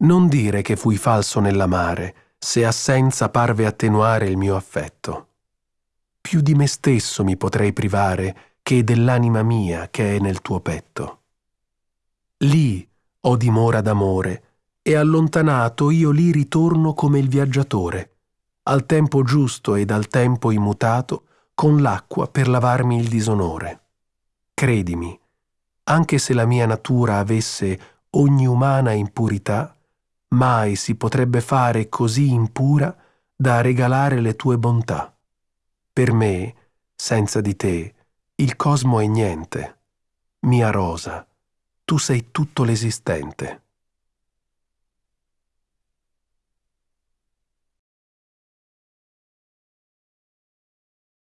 Non dire che fui falso nell'amare, se assenza parve attenuare il mio affetto. Più di me stesso mi potrei privare che dell'anima mia che è nel tuo petto. Lì ho dimora d'amore, e allontanato io lì ritorno come il viaggiatore, al tempo giusto ed al tempo immutato, con l'acqua per lavarmi il disonore. Credimi, anche se la mia natura avesse ogni umana impurità, mai si potrebbe fare così impura da regalare le tue bontà. Per me, senza di te, il cosmo è niente. Mia rosa, tu sei tutto l'esistente.